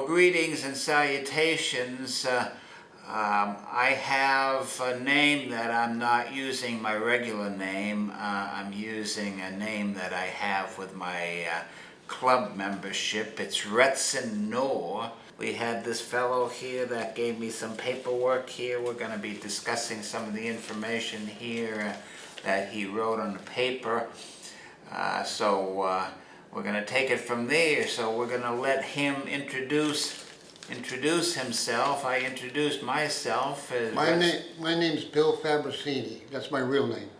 Well, greetings and salutations. Uh, um, I have a name that I'm not using my regular name. Uh, I'm using a name that I have with my uh, club membership. It's Retson Noor. We had this fellow here that gave me some paperwork here. We're going to be discussing some of the information here uh, that he wrote on the paper. Uh, so uh, we're going to take it from there. So we're going to let him introduce introduce himself. I introduced myself. As My name, my name's Bill Fabricini. That's my real name.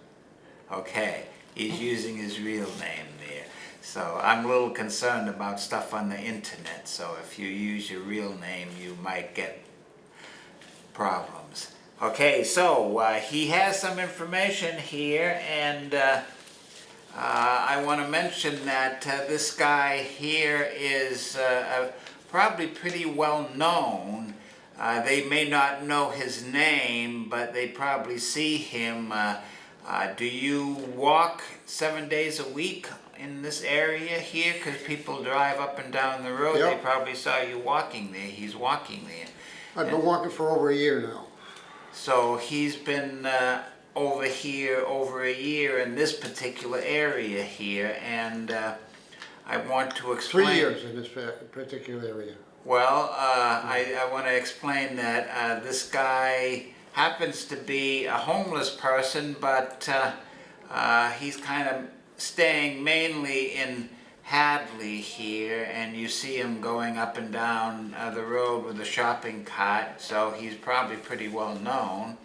Okay, he's using his real name there. So I'm a little concerned about stuff on the internet. So if you use your real name, you might get problems. Okay, so uh, he has some information here, and uh, I want to mention that uh, this guy here is uh, probably pretty well known. Uh, they may not know his name, but they probably see him. Uh, uh, do you walk seven days a week in this area here? Because people drive up and down the road. Yep. They probably saw you walking there. He's walking there. I've been walking for over a year now. So he's been uh, over here over a year in this particular area here, and uh, I want to explain. Three years in this particular area. Well, uh, I, I want to explain that uh, this guy happens to be a homeless person, but uh, uh, he's kind of staying mainly in Hadley here, and you see him going up and down uh, the road with a shopping cart, so he's probably pretty well known.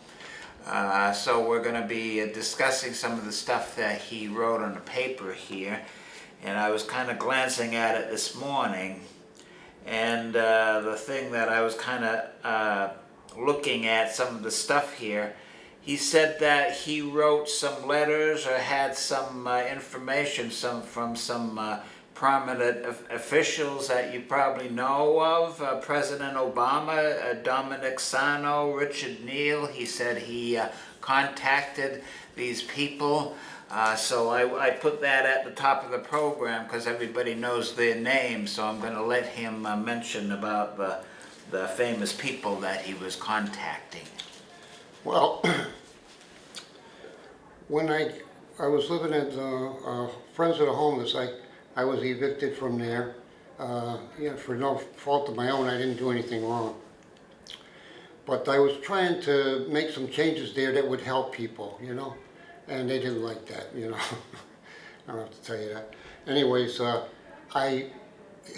Uh, so we're going to be uh, discussing some of the stuff that he wrote on the paper here, and I was kind of glancing at it this morning, and uh, the thing that I was kind of uh, looking at some of the stuff here, he said that he wrote some letters or had some uh, information some from some prominent officials that you probably know of. Uh, President Obama, uh, Domenic Sarno, Richard Neal. He said he uh, contacted these people. Uh, so I, I put that at the top of the program because everybody knows their names. So I'm going to let him uh, mention about the, the famous people that he was contacting. Well, when I, I was living at uh, Friends of the Homeless, I, I was evicted from there. Uh, yeah, for no fault of my own, I didn't do anything wrong. But I was trying to make some changes there that would help people, you know? And they didn't like that, you know? I don't have to tell you that. Anyways, uh, I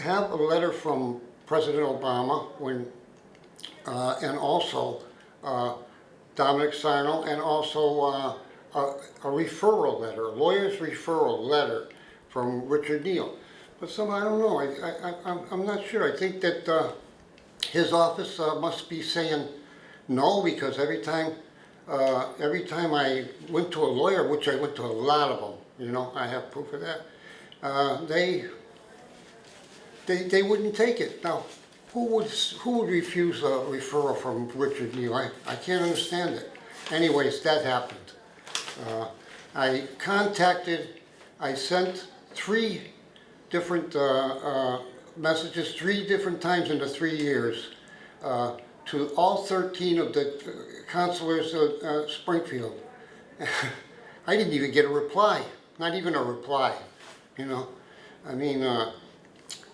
have a letter from President Obama when, uh, and also uh, Domenic Sarno, and also uh, a, a referral letter, a lawyer's referral letter from Richard Neal. But somehow, I don't know, I, I, I'm, I'm not sure. I think that uh, his office uh, must be saying no, because every time, uh, every time I went to a lawyer, which I went to a lot of them, you know, I have proof of that, uh, they, they, they wouldn't take it. Now, who would, who would refuse a referral from Richard Neal? I, I can't understand it. Anyways, that happened. Uh, I contacted, I sent three different uh, uh, messages, three different times in the three years, uh, to all 13 of the uh, councilors of uh, Springfield. I didn't even get a reply, not even a reply, you know. I mean,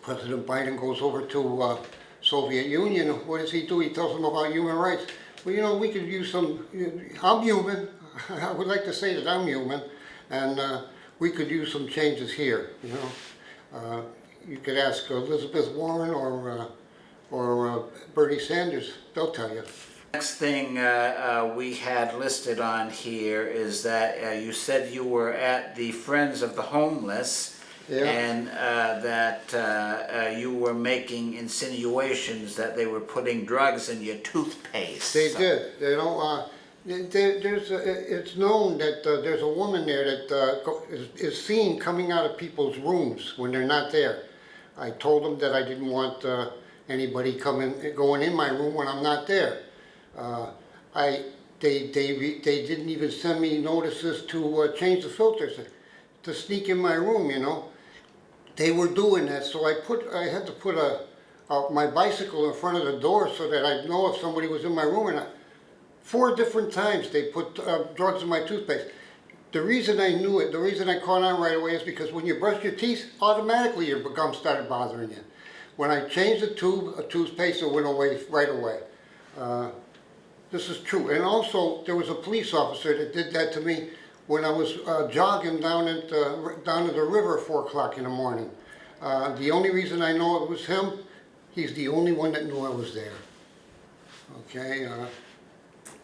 President Biden goes over to Soviet Union, what does he do? He tells them about human rights. Well, you know, we could use some, I'm human, I would like to say that I'm human, and uh, we could use some changes here, you know. Uh, you could ask Elizabeth Warren or, uh, or uh, Bernie Sanders, they'll tell you. Next thing uh, uh, we had listed on here is that uh, you said you were at the Friends of the Homeless Yeah. and uh, that uh, uh, you were making insinuations that they were putting drugs in your toothpaste. They did. They don't. There, there's. A, it's known that uh, there's a woman there that uh, is, is seen coming out of people's rooms when they're not there. I told them that I didn't want uh, anybody coming, going in my room when I'm not there. Uh, I. They, they, they didn't even send me notices to uh, change the filters, to sneak in my room, you know. They were doing that, so I put, I had to put a, uh, my bicycle in front of the door so that I'd know if somebody was in my room or not. Four different times they put uh, drugs in my toothpaste. The reason I knew it, the reason I caught on right away is because when you brush your teeth, automatically your gum started bothering you. When I changed the tube, a toothpaste, it went away right away. Uh, this is true. And also, there was a police officer that did that to me when I was uh, jogging down at, uh, down to the river at four o'clock in the morning. Uh, the only reason I know it was him, he's the only one that knew I was there. Okay, uh,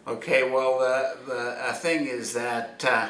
Okay, well, the, the uh, thing is that uh,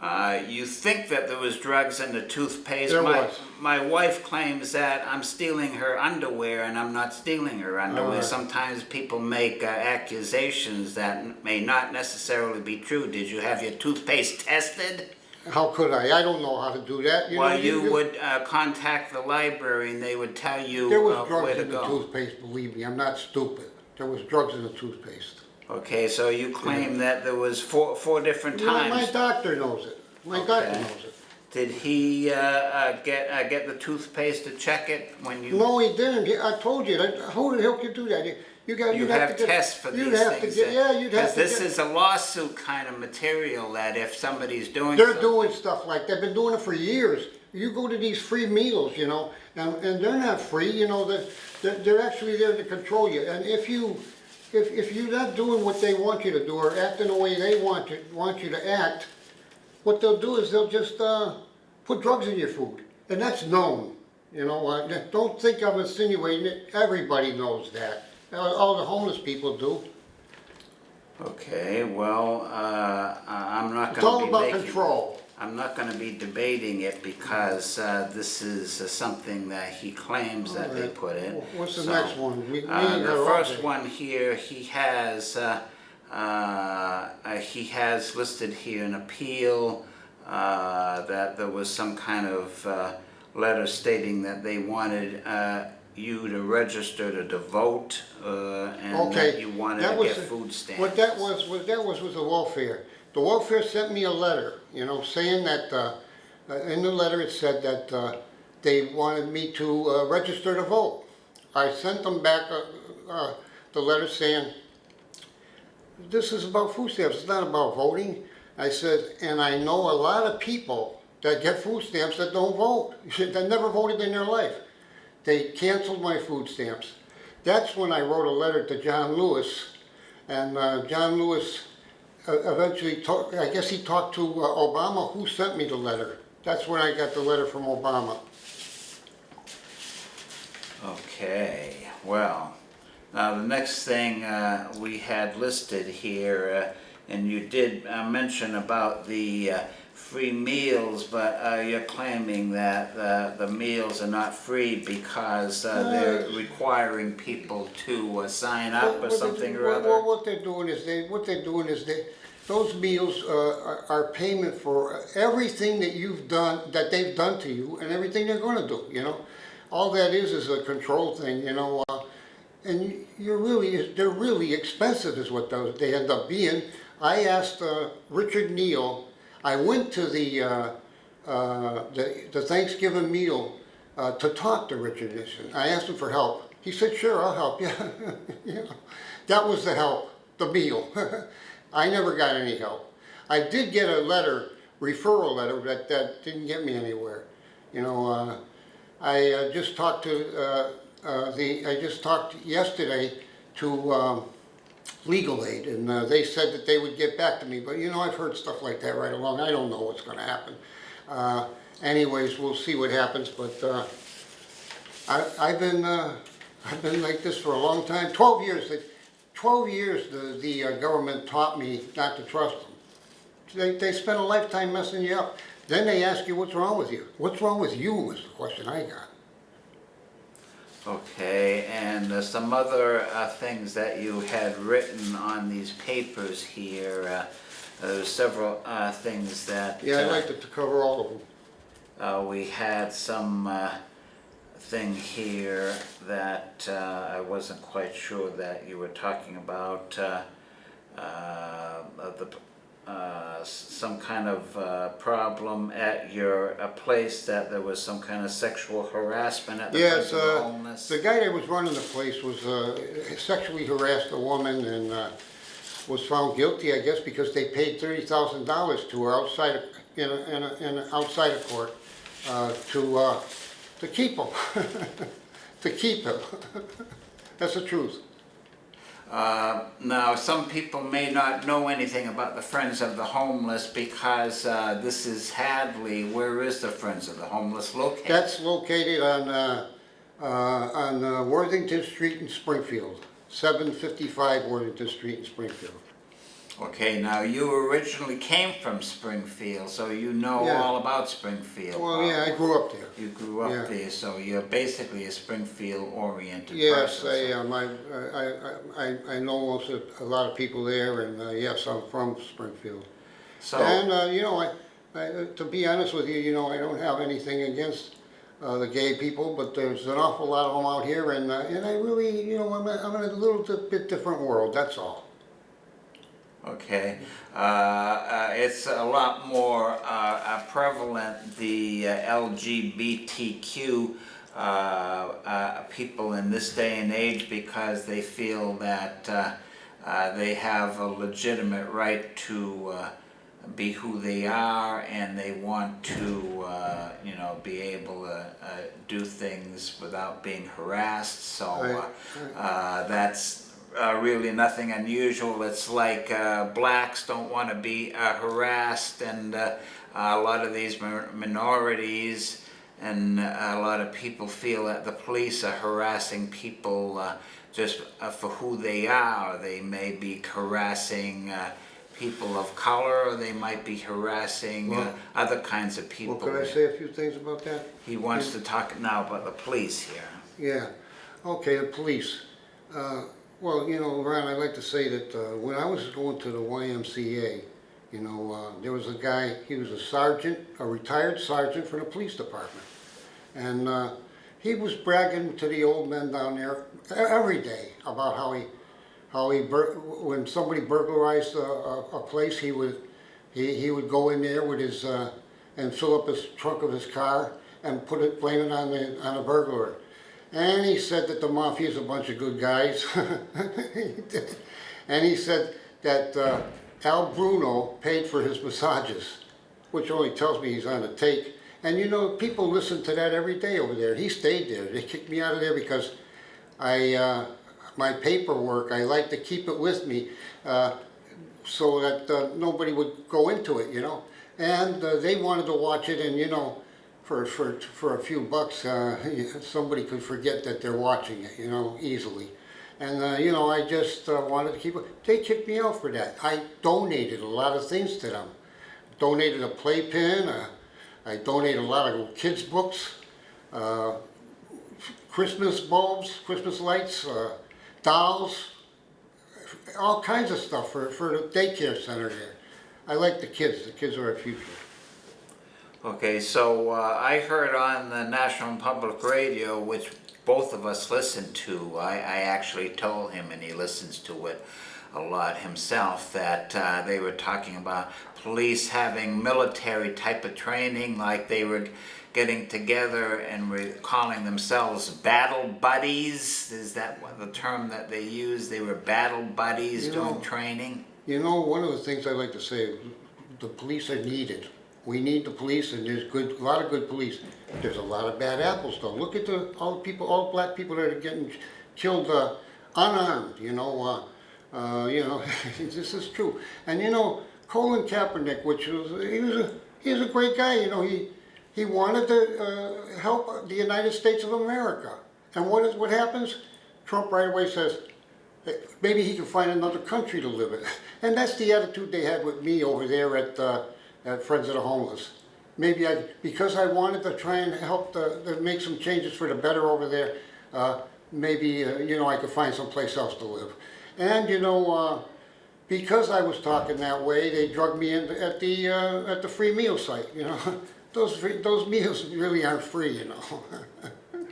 uh, you think that there was drugs in the toothpaste. There my, was. My wife claims that I'm stealing her underwear and I'm not stealing her underwear. Alright. Sometimes people make uh, accusations that may not necessarily be true. Did you have your toothpaste tested? how could I? I don't know how to do that. You well, know, you, would uh, contact the library and they would tell you There was uh, drugs in the go. toothpaste, believe me, I'm not stupid. There was drugs in the toothpaste. Okay, so you claim that there was four, four different My, my doctor knows it. My doctor Okay. knows it. Did he uh, uh, get uh, get the toothpaste to check it when you? No, he didn't. He- I told you. that- How the hell could do that? You- You got, You you'd have have to get. tests for you'd these have to things. get- Yeah, you'd have Because to this get. is a lawsuit kind of material that if somebody's doing. They're doing stuff like, they've been doing it for years. You go to these free meals, you know, and, and they're not free, you know, they're, they're, they're actually there to control you. And if you, if, if you're not doing what they want you to do or acting the way they want you, want you to act, what they'll do is they'll just, uh, put drugs in your food. And that's known, you know, uh, don't think I'm insinuating it, everybody knows that. All all the homeless people do. Okay, well, uh, I'm not gonna be. It's all about control. I'm not gonna be debating it because uh, this is uh, something that he claims that they put in. What's the So, next one? We- we uh, The first one here, he has, uh, uh, uh, he has listed here an appeal, uh, that there was some kind of uh, letter stating that they wanted uh, you to register to vote, uh, and that you wanted that to was get the- food stamps. What that was, what that was, was the welfare. The welfare sent me a letter, you know, saying that, uh, uh, in the letter it said that, uh, they wanted me to, uh, register to vote. I sent them back, uh, uh, the letter saying, this is about food stamps, it's not about voting. I said, and I know a lot of people that get food stamps that don't vote, that never voted in their life. They canceled my food stamps. That's when I wrote a letter to John Lewis, and John Lewis eventually talked, I guess he talked to uh, Obama, who sent me the letter. That's when I got the letter from Obama. Okay, well, now the next thing uh, we had listed here, uh, and you did uh, mention about the uh, free meals, but uh, you're claiming that uh, the meals are not free because uh, they're requiring people to uh, sign up What- or what they- something or what- other? What, what they're doing is they, what they're doing is they, those meals uh, are, are payment for everything that you've done, that they've done to you, and everything they're gonna do, you know? All that is is a control thing, you know, uh, and you're really, they're really expensive is what those, they end up being. I asked uh, Richard Neal, I went to the, uh, uh, the the Thanksgiving meal uh, to talk to Richard Nixon. I asked him for help. He said, sure, I'll help you. you know, that was the help, the meal. I never got any help. I did get a letter, referral letter, but that didn't get me anywhere. You know, uh, I uh, just talked to uh, the, I just talked yesterday to um, Legal Aid, and uh, they said that they would get back to me, but you know, I've heard stuff like that right along, I don't know what's gonna happen. Uh, Anyways, we'll see what happens, but uh, I, I've been, uh, I've been like this for a long time, twelve years, twelve years the, the uh, government taught me not to trust them. They, they spend a lifetime messing you up. Then they ask you, what's wrong with you? What's wrong with you was the question I got. Okay, and uh, some other uh, things that you had written on these papers here, uh, there's several uh, things that. Yeah, I'd uh, like to to cover all of them. Uh, we had some uh, thing here that uh, I wasn't quite sure that you were talking about. Uh, uh, the uh, some kind of uh, problem at your uh, place, that there was some kind of sexual harassment at the Yes, Friends of the uh, Homeless? the guy that was running the place was, uh, sexually harassed a woman and, uh, was found guilty, I guess, because they paid thirty thousand dollars to her outside, of- in a, in a, in a, outside of court, uh, to, uh, to keep him. To keep him. That's the truth. Uh, Now, some people may not know anything about the Friends of the Homeless because uh, this is Hadley. Where is the Friends of the Homeless located? That's located on, uh, uh, on uh, Worthington Street in Springfield. Seven fifty-five Worthington Street in Springfield. Okay, now you originally came from Springfield, so you know Yeah. all about Springfield. Well, yeah, I grew up there. You grew up Yeah. there, so you're basically a Springfield-oriented Yes, person. I, um, I, I, I, I know most of, a lot of people there, and, uh, yes, I'm from Springfield. So, And, uh, you know, I, I, to be honest with you, you know, I don't have anything against, uh, the gay people, but there's an awful lot of them out here, and, uh, and I really, you know, I'm, I'm in a little bit different world, that's all. Okay, uh, uh, it's a lot more uh, uh, prevalent, the uh, LGBTQ uh, uh, people in this day and age because they feel that uh, uh, they have a legitimate right to uh, be who they are and they want to, uh, you know, be able to uh, do things without being harassed. So uh, uh, that's uh, really nothing unusual. It's like uh, blacks don't want to be uh, harassed, and uh, a lot of these minorities and a lot of people feel that the police are harassing people uh, just uh, for who they are. They may be harassing uh, people of color, or they might be harassing uh, Well- other kinds of people. Well, could I say a few things about that? He wants to talk now about the police here. Yeah, okay, the police. Uh, well, you know, Ron, I'd like to say that uh, when I was going to the YMCA, you know, uh, there was a guy, he was a sergeant, a retired sergeant for the police department. And uh, he was bragging to the old men down there every day about how he, how he, when somebody burglarized a, a, a place, he would, he, he would go in there with his, uh, and fill up his trunk of his car and put it, blame it on the, on the burglar. And he said that the mafia is a bunch of good guys. and he said that uh, Al Bruno paid for his massages, which only tells me he's on a take. And you know, people listen to that every day over there. He stayed there. They kicked me out of there because I, uh, my paperwork, I like to keep it with me uh, so that uh, nobody would go into it, you know. And uh, they wanted to watch it, and you know, for for for a few bucks, uh, somebody could forget that they're watching it, you know, easily. And uh, you know, I just uh, wanted to keep it. They kicked me out for that. I donated a lot of things to them. Donated a playpen. Uh, I donated a lot of kids' books. Uh, Christmas bulbs, Christmas lights, uh, dolls, all kinds of stuff for, for the daycare center there. I like the kids, the kids are our future. Okay, so uh, I heard on the National Public Radio, which both of us listen to, I, I actually told him, and he listens to it a lot himself, that uh, they were talking about police having military type of training, like they were getting together and were calling themselves battle buddies. Is that what the term that they use? They were battle buddies You doing know, training? You know, one of the things I like to say, the police are needed. We need the police, and there's good, a lot of good police. There's a lot of bad apples, though. Look at the all the people, all black people that are getting killed uh, unarmed. You know, uh, uh, you know, this is true. And you know, Colin Kaepernick, which was he was a he was a great guy. You know, he he wanted to uh, help the United States of America. And what is what happens? Trump right away says, maybe he can find another country to live in. And that's the attitude they had with me over there at, uh, at Friends of the Homeless. Maybe I, because I wanted to try and help the, to make some changes for the better over there, uh, maybe, uh, you know, I could find someplace else to live. And, you know, uh, because I was talking that way, they drugged me in at the, uh, at the free meal site, you know. Those, free, those meals really aren't free, you know.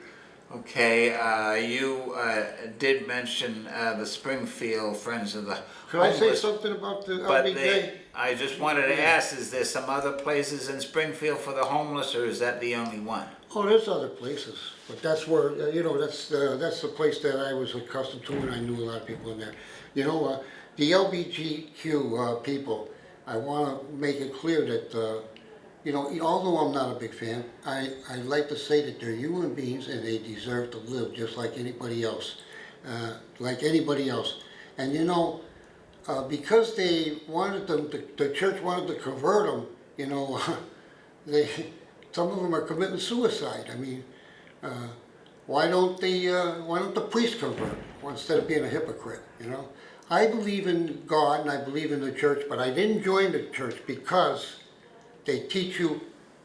Okay, uh, you uh, did mention uh, the Springfield Friends of the Could I say something about the but LBJ? they, I just wanted to ask, is there some other places in Springfield for the homeless, or is that the only one? Oh, there's other places, but that's where, uh, you know, that's, uh, that's the place that I was accustomed to and I knew a lot of people in there. You know, uh, the LBGQ, uh, people, I wanna make it clear that, uh, you know, although I'm not a big fan, I, I like to say that they're human beings and they deserve to live just like anybody else. Uh, like anybody else. And you know, uh, because they wanted them, to, the church wanted to convert them, you know, they, some of them are committing suicide. I mean, uh, why don't the, uh, why don't the priest convert instead of being a hypocrite, you know? I believe in God and I believe in the church, but I didn't join the church because they teach you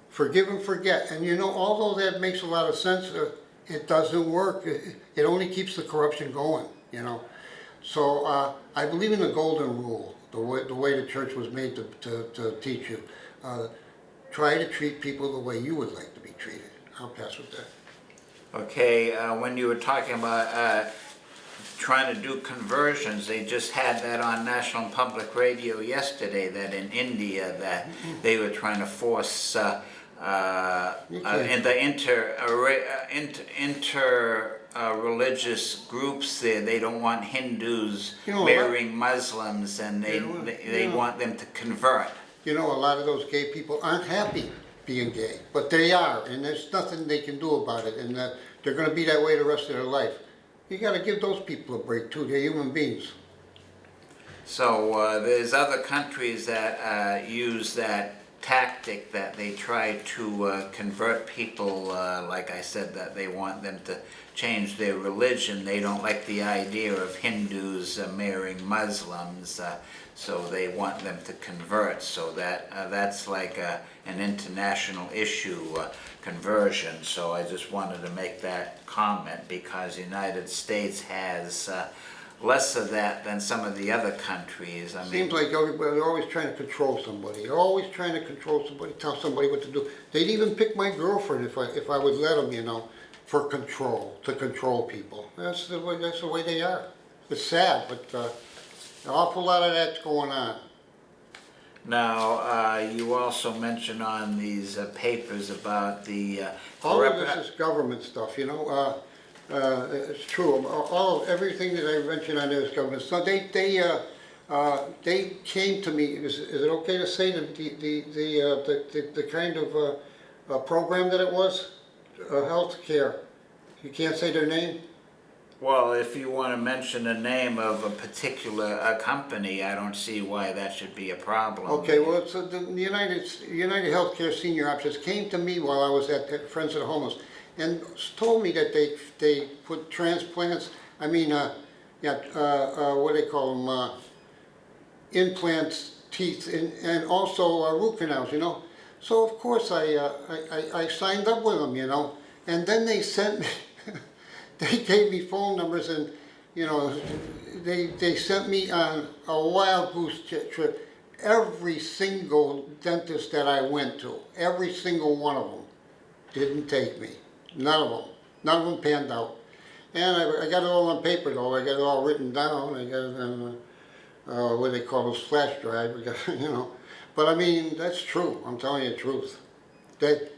forgive and forget. And you know, although that makes a lot of sense, uh, it doesn't work. It, it only keeps the corruption going, you know? So uh, I believe in the golden rule, the way, the way the church was made to, to, to teach you. Uh, try to treat people the way you would like to be treated. I'll pass with that. Okay, uh, when you were talking about uh, trying to do conversions, they just had that on National Public Radio yesterday, that in India, that they were trying to force uh, uh, uh, in the inter, uh, uh, inter, inter uh, religious groups there, they don't want Hindus You know, lot- marrying Muslims and they, You know, they, they yeah. want them to convert. You know, a lot of those gay people aren't happy being gay, but they are, and there's nothing they can do about it, and uh, they're going to be that way the rest of their life. You got to give those people a break too. They're human beings. So uh, there's other countries that uh, use that tactic that they try to uh, convert people, uh, like I said, that they want them to change their religion. They don't like the idea of Hindus uh, marrying Muslims, uh, so they want them to convert. So that uh, that's like a, an international issue, uh, conversion. So I just wanted to make that comment because the United States has less of that than some of the other countries. I mean, Seems like everybody, they're always trying to control somebody. They're always trying to control somebody, tell somebody what to do. They'd even pick my girlfriend if I, if I would let them, you know, for control, to control people. That's the way, that's the way they are. It's sad, but, uh, an awful lot of that's going on. now uh, you also mentioned on these uh, papers about the. Uh, All of this is government stuff, you know, uh, it's true, all, all- everything that I mentioned on there is government stuff. They, they, uh, uh, they came to me, is, is it okay to say the, the, the, the, uh, the, the- the kind of, uh, uh, program that it was? Uh, healthcare, you can't say their name? Well, if you want to mention the name of a particular uh, company, I don't see why that should be a problem. Okay, well, uh, the United, United Healthcare Senior Options came to me while I was at Friends of the Homeless and told me that they, they put transplants, I mean, uh, yeah, uh, uh, what do they call them, uh, implants, teeth, and, and also uh, root canals, you know? So of course I, uh, I, I, I signed up with them, you know? And then they sent me, they gave me phone numbers and, you know, they, they sent me on a wild goose trip. Every single dentist that I went to, every single one of them didn't take me. None of them. None of them panned out. And I, I got it all on paper though. I got it all written down. I got it on, uh, uh, what they call those flash drive, got- you know. But I mean, that's true. I'm telling you the truth. That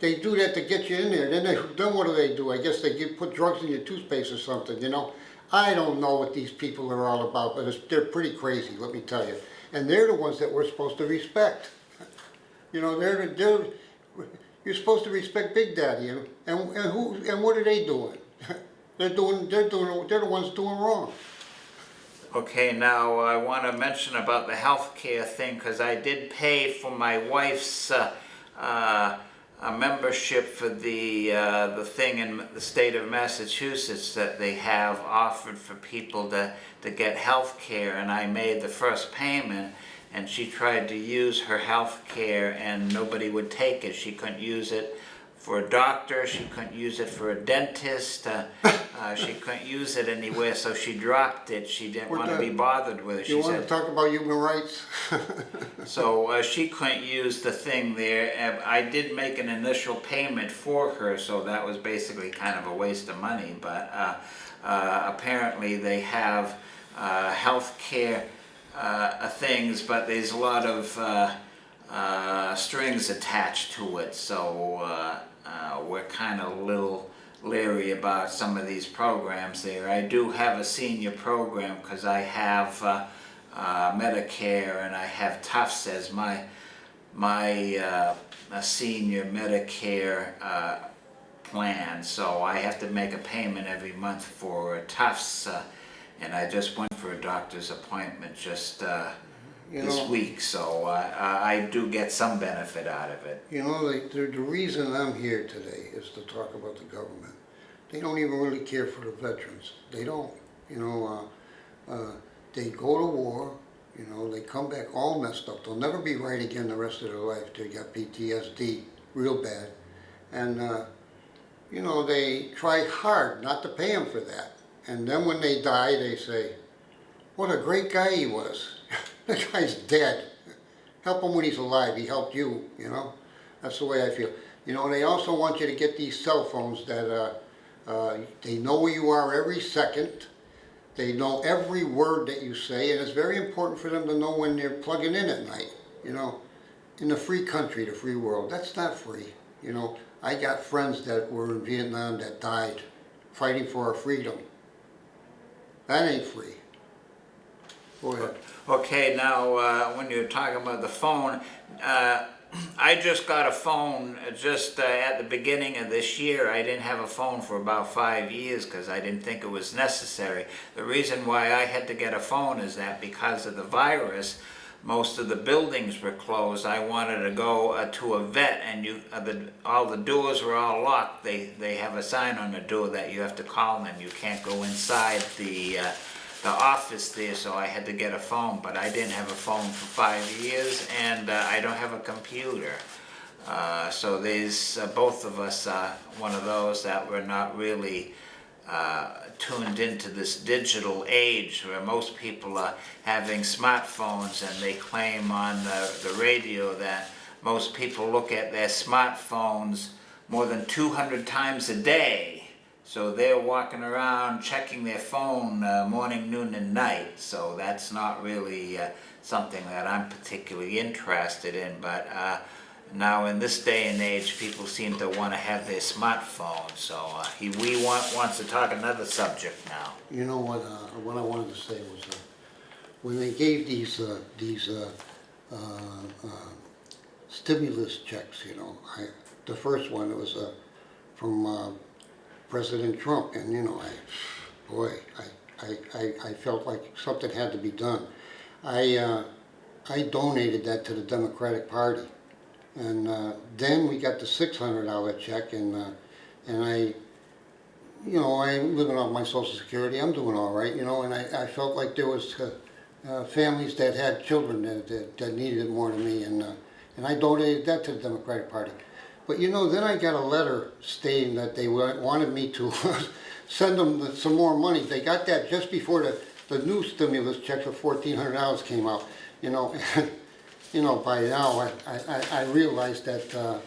they do that to get you in there. Then they, then what do they do? I guess they give, put drugs in your toothpaste or something, you know? I don't know what these people are all about, but they're pretty crazy, let me tell you. And they're the ones that we're supposed to respect. You know, they're, the- they're, you're supposed to respect Big Daddy, and, and who, and what are they doing? They're doing, they're doing, they're the ones doing wrong. Okay, now I want to mention about the healthcare thing because I did pay for my wife's uh, uh, membership for the uh, the thing in the state of Massachusetts that they have offered for people to to get health care, and I made the first payment. And she tried to use her health care, and nobody would take it. She couldn't use it for a doctor. She couldn't use it for a dentist. Uh, uh, she couldn't use it anywhere, so she dropped it. She didn't want to be bothered with it. You She wanna said, talk about human rights? so uh, she couldn't use the thing there. I did make an initial payment for her, so that was basically kind of a waste of money. But uh, uh, apparently they have uh, health care uh, things, but there's a lot of uh, uh, strings attached to it, so uh, uh, we're kind of a little leery about some of these programs there. I do have a senior program because I have uh, uh, Medicare and I have Tufts as my my uh, senior Medicare uh, plan, so I have to make a payment every month for Tufts, uh, and I just went for a doctor's appointment just uh, You this know- week, so uh, I I do get some benefit out of it. You know, the, the, the reason I'm here today is to talk about the government. They don't even really care for the veterans. They don't. You know, uh, uh, they go to war, you know, they come back all messed up. They'll never be right again the rest of their life. They got PTSD real bad. And, uh, you know, they try hard not to pay them for that. And then when they die, they say, what a great guy he was. the guy's dead. Help him when he's alive. He helped you, you know. That's the way I feel. You know, they also want you to get these cell phones that uh, uh, they know where you are every second. They know every word that you say, and it's very important for them to know when they're plugging in at night. You know, in the free country, the free world, that's not free. You know, I got friends that were in Vietnam that died fighting for our freedom. That ain't free. Go ahead. Okay, now, uh, when you're talking about the phone, uh, I just got a phone just uh, at the beginning of this year. I didn't have a phone for about five years because I didn't think it was necessary. The reason why I had to get a phone is that because of the virus, most of the buildings were closed. I wanted to go uh, to a vet and you, uh, the, all the doors were all locked. They, they have a sign on the door that you have to call them. You can't go inside the, uh, the office there, so I had to get a phone, but I didn't have a phone for five years, and uh, I don't have a computer. Uh, so there's, uh, both of us one of those that were not really uh, tuned into this digital age where most people are having smartphones and they claim on the, the radio that most people look at their smartphones more than 200 times a day. So they're walking around checking their phone uh, morning, noon, and night. So that's not really uh, something that I'm particularly interested in. But uh, now in this day and age, people seem to want to have their smartphone. So uh, he, we want, wants to talk another subject now. You know what, uh, what I wanted to say was, uh, when they gave these, uh, these, uh, uh, uh, stimulus checks, you know, I, the first one, it was, uh, from, uh, President Trump, and you know, I, boy, I, I, I, I felt like something had to be done. I, uh, I donated that to the Democratic Party. And, uh, then we got the six hundred dollar check, and, uh, and I, you know, I'm living off my social security, I'm doing all right, you know, and I, I felt like there was, uh, uh, families that had children that, that, that needed it more than me, and, uh, and I donated that to the Democratic Party. But you know, then I got a letter stating that they wanted me to send them some more money. They got that just before the, the new stimulus check for fourteen hundred dollars came out, you know. You know, by now, I, I, I realized that, uh,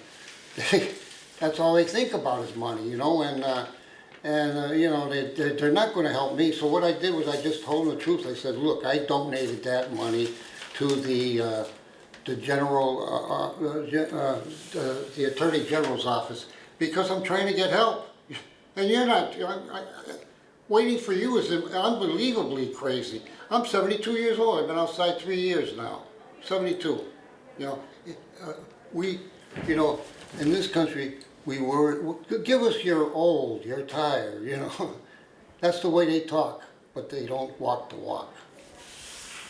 that's all they think about is money, you know, and, uh, and, uh, you know, they, they're, not gonna help me, so what I did was I just told them the truth, I said, look, I donated that money to the, uh, the general, uh, uh, the Attorney General's office, because I'm trying to get help. And you're not, I, I, waiting for you is unbelievably crazy. I'm seventy-two years old, I've been outside three years now, seventy-two. You know, uh, we, you know, in this country, we were, give us you're old, you're tired, you know. That's the way they talk, but they don't walk the walk.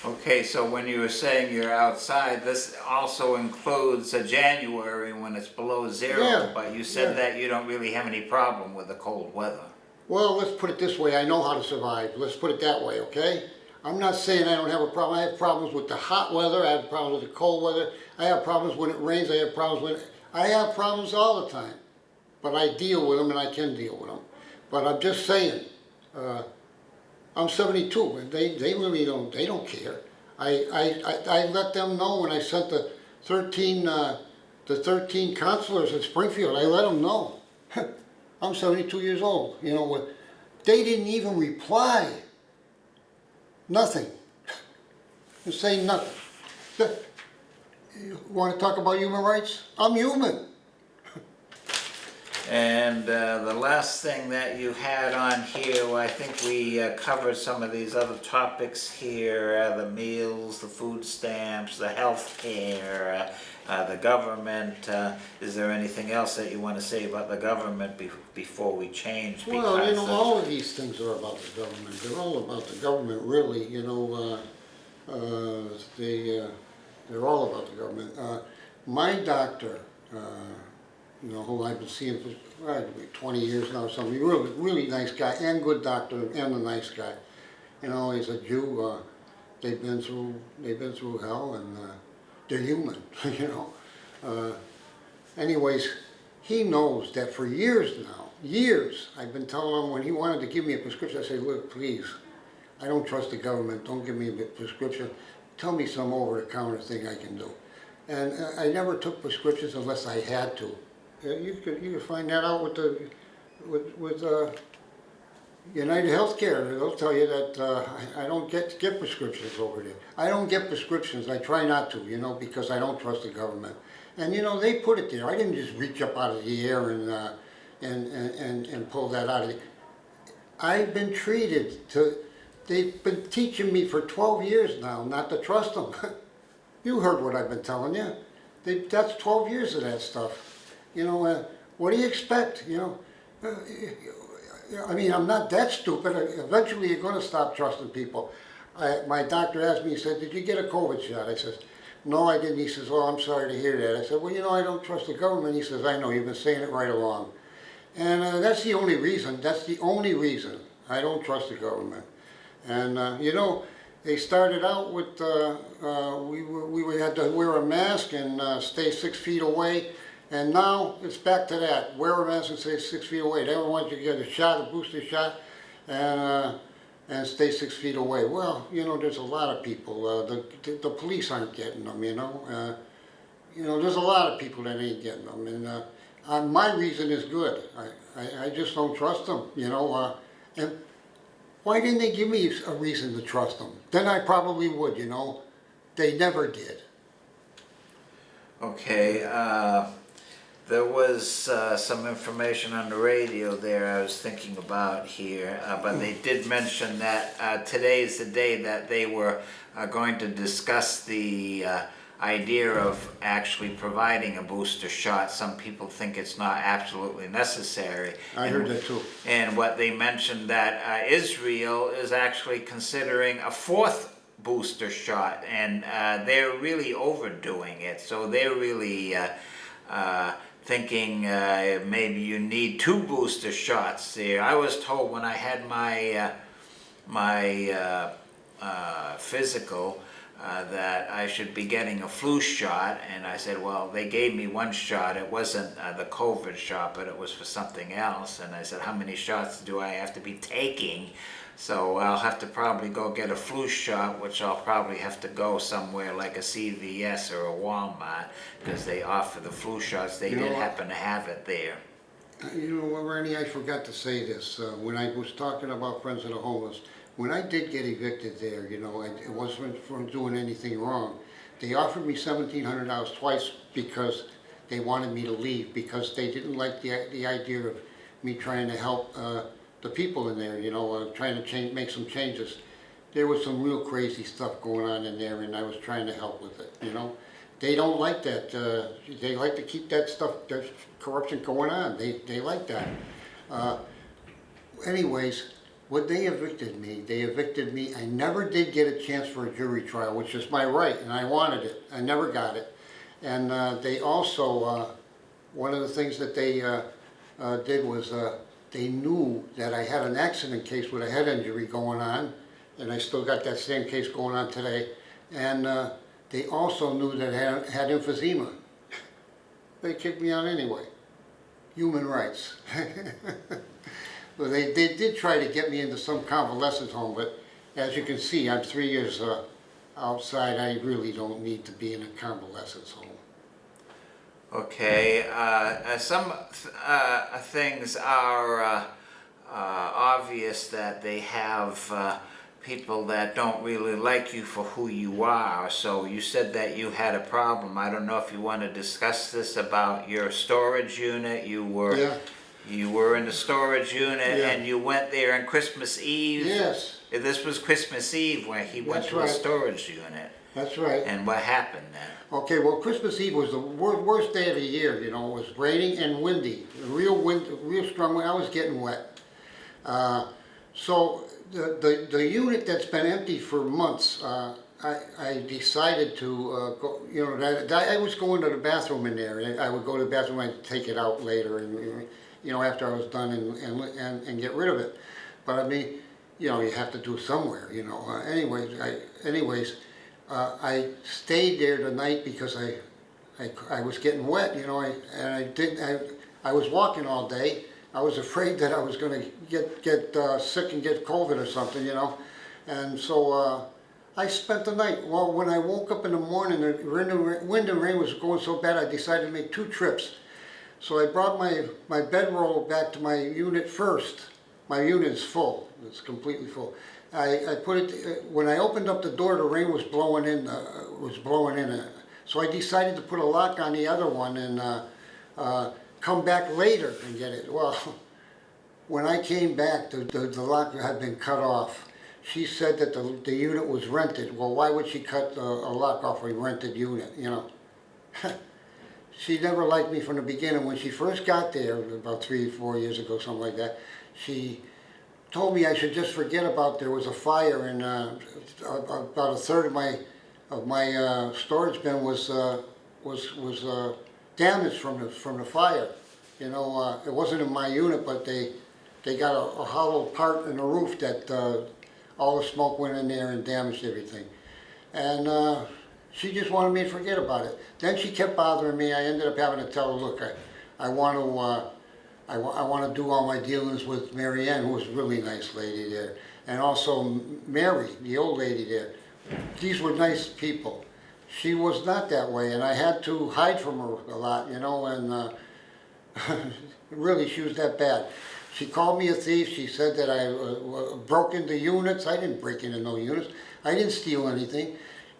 Okay, so when you were saying you're outside, this also includes a January when it's below zero, Yeah, but you said yeah. that you don't really have any problem with the cold weather. Well, let's put it this way, I know how to survive, let's put it that way, okay? I'm not saying I don't have a problem, I have problems with the hot weather, I have problems with the cold weather, I have problems when it rains, I have problems when, I have problems all the time. But I deal with them and I can deal with them. But I'm just saying, uh, I'm seventy-two, and they, they really don't, they don't care. I, I, I, I let them know when I sent the thirteen, uh, the thirteen councilors in Springfield, I let them know. I'm seventy-two years old, you know, they didn't even reply. Nothing. and say nothing. You wanna talk about human rights? I'm human. And uh, the last thing that you had on here, well, I think we uh, covered some of these other topics here, uh, the meals, the food stamps, the health care, uh, uh, the government. Uh, Is there anything else that you want to say about the government be- before we change? Well, you know, all of these things are about the government. They're all about the government, really, you know, uh, uh, they, uh, they're all about the government. Uh, my doctor, uh, you know, who I've been seeing for, probably twenty years now, or something, really, really nice guy, and good doctor, and a nice guy. You know, he's a Jew, uh, they've been through, they've been through hell, and, uh, they're human, you know? Uh, Anyways, he knows that for years now, years, I've been telling him when he wanted to give me a prescription, I said, look, please, I don't trust the government, don't give me a prescription, tell me some over-the-counter thing I can do. And uh, I never took prescriptions unless I had to. Uh, You could, you could find that out with the, with, with, uh, United Healthcare, they'll tell you that, uh, I, I don't get, get prescriptions over there. I don't get prescriptions, I try not to, you know, because I don't trust the government. And you know, they put it there, I didn't just reach up out of the air and, uh, and, and, and, and pull that out of the, I've been treated to, they've been teaching me for twelve years now not to trust them. You heard what I've been telling you. They, that's twelve years of that stuff. You know, uh, what do you expect, you know? Uh, I mean, I'm not that stupid. Eventually, you're gonna stop trusting people. I, my doctor asked me, he said, did you get a COVID shot? I says, no, I didn't. He says, oh, I'm sorry to hear that. I said, well, you know, I don't trust the government. He says, I know, you've been saying it right along. And uh, that's the only reason, that's the only reason I don't trust the government. And, uh, you know, they started out with, uh, uh, we, we had to wear a mask and uh, stay six feet away. And now it's back to that, wear a mask and stay six feet away. They don't want you to get a shot, a booster shot, and, uh, and stay six feet away. Well, you know, there's a lot of people, uh, the, the, the police aren't getting them, you know. Uh, you know, there's a lot of people that ain't getting them, and uh, my reason is good. I, I, I just don't trust them, you know. Uh, and why didn't they give me a reason to trust them? Then I probably would, you know. They never did. Okay, uh, there was uh, some information on the radio there I was thinking about here, uh, but they did mention that uh, today is the day that they were uh, going to discuss the uh, idea of actually providing a booster shot. Some people think it's not absolutely necessary. I And- heard that too. and what they mentioned that uh, Israel is actually considering a fourth booster shot, and uh, they're really overdoing it. So they're really uh, uh, thinking uh, maybe you need two booster shots. I was told when I had my uh, my uh, uh, physical uh, that I should be getting a flu shot, and I said, well, they gave me one shot. It wasn't uh, the COVID shot, but it was for something else. And I said, how many shots do I have to be taking? So I'll have to probably go get a flu shot, which I'll probably have to go somewhere like a CVS or a Walmart, because they offer the flu shots. They You know did what? happen to have it there. You know what, Randy, I forgot to say this, uh, when I was talking about Friends of the Homeless, when I did get evicted there, you know, I- it wasn't from doing anything wrong. They offered me seventeen hundred dollars twice because they wanted me to leave, because they didn't like the, the idea of me trying to help, uh, the people in there, you know, trying to change, make some changes. There was some real crazy stuff going on in there and I was trying to help with it, you know? They don't like that, uh, they like to keep that stuff, that corruption going on, they, they like that. Uh, Anyways, when they evicted me, they evicted me, I never did get a chance for a jury trial, which is my right, and I wanted it, I never got it. And, uh, they also, uh, one of the things that they, uh, uh, did was, they knew that I had an accident case with a head injury going on, and I still got that same case going on today. And uh, they also knew that I had, had emphysema. They kicked me out anyway. Human rights. well, they, they did try to get me into some convalescent home, but as you can see, I'm three years uh, outside. I really don't need to be in a convalescent home. Okay, uh, uh, some th- uh, things are uh, uh, obvious that they have uh, people that don't really like you for who you are. So you said that you had a problem. I don't know if you want to discuss this about your storage unit. You were Yeah. you were in the storage unit Yeah. and you went there on Christmas Eve. Yes, This was Christmas Eve when he went That's to a storage unit. That's right. And what happened then? Okay, well, Christmas Eve was the wor- worst day of the year, you know, it was raining and windy, real wind, real strong wind, I was getting wet. Uh, So, the, the, the unit that's been empty for months, uh, I, I decided to, uh, go, you know, that, that, I was going to the bathroom in there, and I would go to the bathroom and take it out later, and, you know, after I was done and, and, and, and get rid of it. But I mean, you know, you have to do somewhere, you know, uh, anyways, I, anyways, uh, I stayed there the night because I, I, I was getting wet, you know, I, and I didn't, I, I was walking all day. I was afraid that I was gonna get, get, uh, sick and get COVID or something, you know? And so, uh, I spent the night. Well, when I woke up in the morning, the wind and- rain was going so bad, I decided to make two trips. So I brought my, my bedroll back to my unit first. My unit is full, it's completely full. I, I put it, uh, when I opened up the door, the rain was blowing in, uh, was blowing in. uh, So I decided to put a lock on the other one and, uh, uh, come back later and get it. Well, when I came back, the, the, the lock had been cut off. She said that the, the unit was rented. Well, why would she cut a, a lock off a rented unit, you know? she never liked me from the beginning. When she first got there, about three, four years ago, something like that, she told me I should just forget about there was a fire and uh, about a third of my of my uh, storage bin was uh, was was uh, damaged from the from the fire. You know, uh, it wasn't in my unit, but they they got a, a hollow part in the roof that uh, all the smoke went in there and damaged everything. And she just wanted me to forget about it. Then she kept bothering me. I ended up having to tell her, look, I, I want to, I, I want to do all my dealings with Mary Ann, who was a really nice lady there, and also Mary, the old lady there. These were nice people. She was not that way, and I had to hide from her a lot, you know, and uh, really, she was that bad. She called me a thief. She said that I uh, broke into units. I didn't break into no units. I didn't steal anything.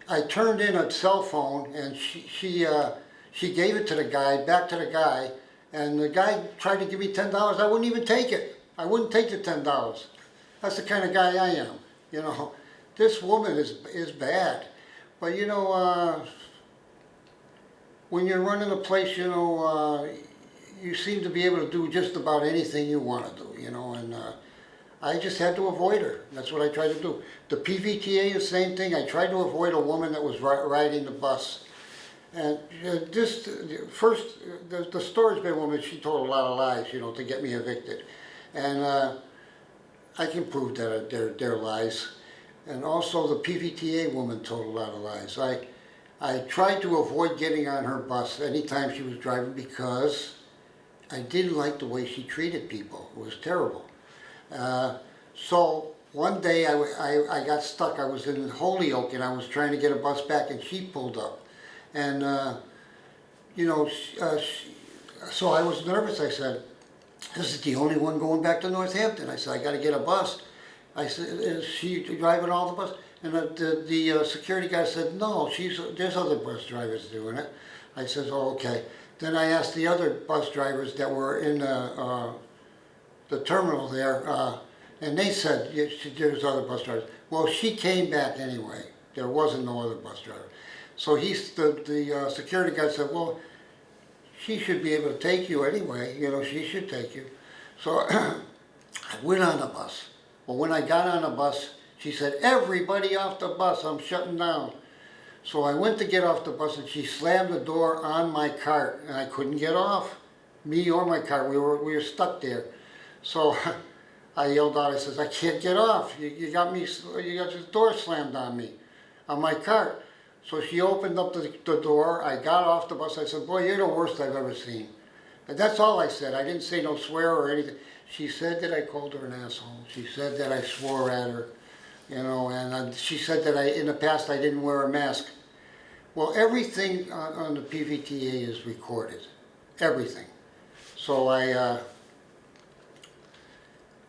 I turned in a cell phone, and she she uh, she gave it to the guy, back to the guy, and the guy tried to give me ten dollars. I wouldn't even take it. I wouldn't take the ten dollars. That's the kind of guy I am. You know, this woman is is bad, but you know. Uh, when you're running a place, you know, uh, you seem to be able to do just about anything you want to do, you know, and uh, I just had to avoid her. That's what I tried to do. The PVTA, the same thing. I tried to avoid a woman that was riding the bus. And uh, this, first, the, the storage bin woman, she told a lot of lies, you know, to get me evicted. And uh, I can prove that they're, they're lies. And also the PVTA woman told a lot of lies. I, I tried to avoid getting on her bus anytime she was driving because I didn't like the way she treated people. It was terrible. Uh, so one day I, I, I got stuck. I was in Holyoke and I was trying to get a bus back and she pulled up. And, uh, you know, uh, so I was nervous. I said, this is the only one going back to Northampton. I said, I gotta get a bus. I said, is she driving all the bus? And the, the, the uh, security guy said, no, she's, there's other bus drivers doing it. I said, oh, okay. Then I asked the other bus drivers that were in the, uh, the terminal there, uh, and they said, yeah, there's other bus drivers. Well, she came back anyway. There wasn't no other bus driver. So he's, the, the uh, security guy said, well, she should be able to take you anyway, you know, she should take you. So I went on the bus. Well, when I got on the bus, she said, everybody off the bus, I'm shutting down. So I went to get off the bus and she slammed the door on my cart and I couldn't get off. Me or my cart, we were, we were stuck there. So I yelled out, I says, I can't get off. You, you got me, you got this door slammed on me, on my cart. So she opened up the, the door, I got off the bus, I said, boy, you're the worst I've ever seen. And that's all I said, I didn't say no swear or anything. She said that I called her an asshole, she said that I swore at her, you know, and uh, she said that I, in the past, I didn't wear a mask. Well, everything on, on the PVTA is recorded, everything. So I, uh,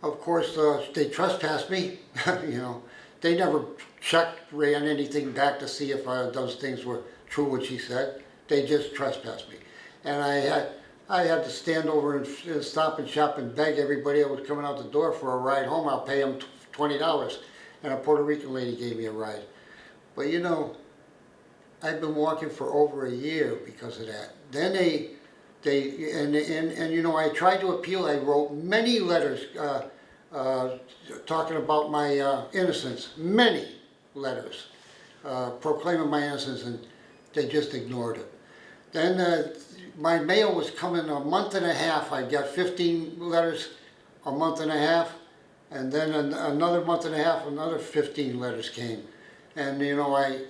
of course, uh, they trespassed me, you know. they never checked, ran anything back to see if uh, those things were true, what she said. They just trespassed me. And I had, I had to stand over and uh, stop and shop and beg everybody that was coming out the door for a ride home, I'll pay them twenty dollars. And a Puerto Rican lady gave me a ride. But you know, I've been walking for over a year because of that. Then they, they, and, and, and you know, I tried to appeal, I wrote many letters, uh, uh, talking about my, uh, innocence, many letters, uh, proclaiming my innocence, and they just ignored it. Then, uh, my mail was coming a month and a half, I got fifteen letters a month and a half, and then an- another month and a half, another fifteen letters came. And, you know, I,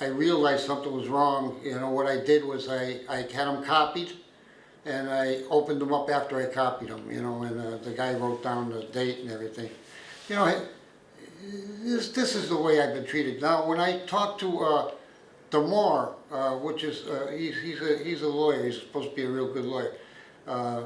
I realized something was wrong, you know, what I did was I, I had them copied, and I opened them up after I copied them, you know, and uh, the guy wrote down the date and everything. You know, this, this is the way I've been treated. Now, when I talk to, uh, Demore, uh, which is, uh, he's, he's a, he's a lawyer, he's supposed to be a real good lawyer. Uh,